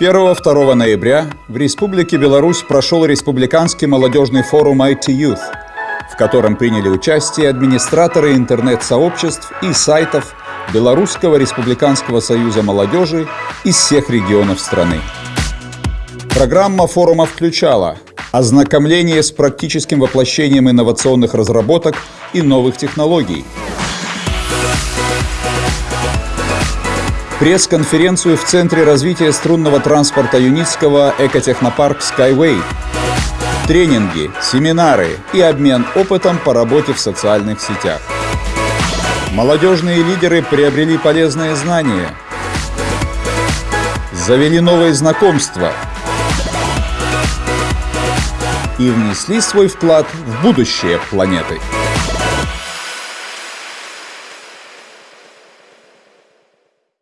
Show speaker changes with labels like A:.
A: 1-2 ноября в Республике Беларусь прошел Республиканский молодежный форум IT Youth, в котором приняли участие администраторы интернет-сообществ и сайтов Белорусского республиканского союза молодежи из всех регионов страны. Программа форума включала ознакомление с практическим воплощением инновационных разработок и новых технологий, пресс-конференцию в Центре развития струнного транспорта Юницкого экотехнопарк Skyway, тренинги, семинары и обмен опытом по работе в социальных сетях. Молодежные лидеры приобрели полезные знания, завели новые знакомства и внесли свой вклад в будущее планеты.